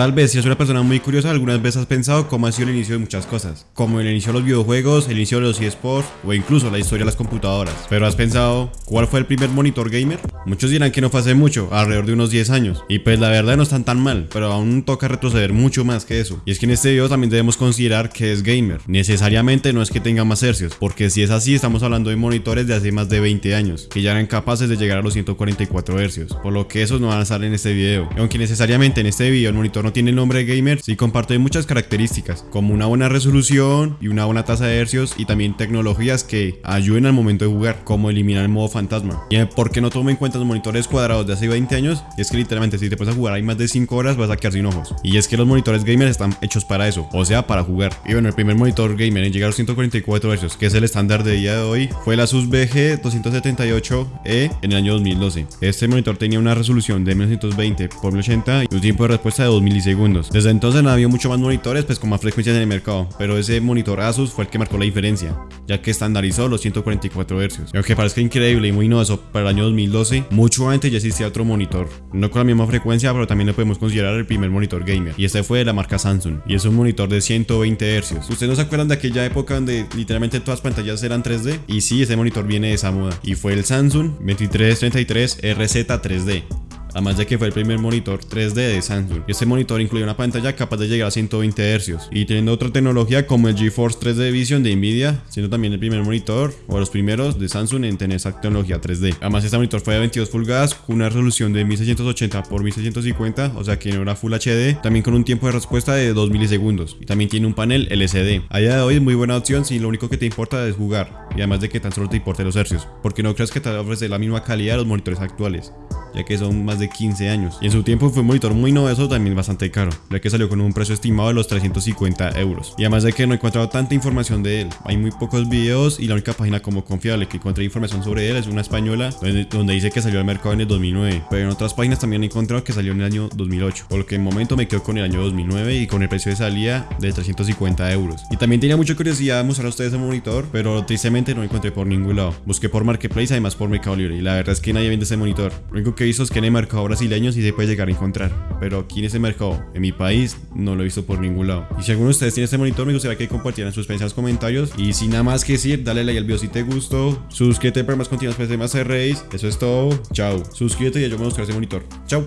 Tal vez si eres una persona muy curiosa, algunas veces has pensado cómo ha sido el inicio de muchas cosas, como el inicio de los videojuegos, el inicio de los eSports o incluso la historia de las computadoras. Pero has pensado, ¿cuál fue el primer monitor gamer? Muchos dirán que no fue hace mucho, alrededor de unos 10 años, y pues la verdad no están tan mal, pero aún toca retroceder mucho más que eso. Y es que en este video también debemos considerar que es gamer, necesariamente no es que tenga más hercios, porque si es así estamos hablando de monitores de hace más de 20 años, que ya eran capaces de llegar a los 144 hercios, por lo que esos no van a estar en este video. Aunque necesariamente en este video el monitor no tiene nombre de gamer, sí comparte muchas características, como una buena resolución y una buena tasa de hercios y también tecnologías que ayuden al momento de jugar, como eliminar el modo fantasma. Y por qué no tomo en cuenta los monitores cuadrados de hace 20 años, es que literalmente si te pones a jugar ahí más de 5 horas vas a quedar sin ojos. Y es que los monitores gamer están hechos para eso, o sea, para jugar. Y bueno, el primer monitor gamer en llegar a los 144 Hz, que es el estándar de día de hoy, fue el Asus BG278E en el año 2012. Este monitor tenía una resolución de 1920 x 1080 y un tiempo de respuesta de 2 Desde entonces no había mucho más monitores pues con más frecuencias en el mercado, pero ese monitor Asus fue el que marcó la diferencia, ya que estandarizó los 144 Hz. Y aunque parezca increíble y muy novedoso para el año 2012, mucho antes ya existía otro monitor, no con la misma frecuencia, pero también lo podemos considerar el primer monitor gamer, y este fue de la marca Samsung, y es un monitor de 120 Hz. ¿Ustedes no se acuerdan de aquella época donde literalmente todas las pantallas eran 3D? Y sí, ese monitor viene de esa moda, y fue el Samsung 2333 RZ 3D además de que fue el primer monitor 3D de Samsung. Este monitor incluye una pantalla capaz de llegar a 120 Hz y teniendo otra tecnología como el GeForce 3D Vision de Nvidia, siendo también el primer monitor o los primeros de Samsung en tener esa tecnología 3D. Además este monitor fue de 22 pulgadas con una resolución de 1680 x 1650, o sea que no era Full HD, también con un tiempo de respuesta de 2 milisegundos y también tiene un panel LCD. A día de hoy es muy buena opción si lo único que te importa es jugar y además de que tan solo te importe los hercios, porque no creas que te ofrece la misma calidad de los monitores actuales ya que son más de 15 años. Y en su tiempo fue un monitor muy novedoso, también bastante caro, ya que salió con un precio estimado de los 350 euros. Y además de que no he encontrado tanta información de él, hay muy pocos videos y la única página como confiable que encontré información sobre él es una española donde, dice que salió al mercado en el 2009, pero en otras páginas también he encontrado que salió en el año 2008, por lo que en momento me quedo con el año 2009 y con el precio de salida de 350 euros. Y también tenía mucha curiosidad de mostrar a ustedes el monitor, pero tristemente no lo encontré por ningún lado. Busqué por Marketplace, además por Mercado Libre, y la verdad es que nadie vende ese monitor. Lo único que he visto es que en el mercado brasileño sí se puede llegar a encontrar, pero aquí en ese mercado, en mi país, no lo he visto por ningún lado. Y si alguno de ustedes tiene este monitor, me gustaría que compartieran sus los comentarios. Y sin nada más que decir, dale like al video si te gustó, suscríbete para más contenidos para más Race. Eso es todo, chao. Suscríbete y yo me buscar ese monitor. Chao.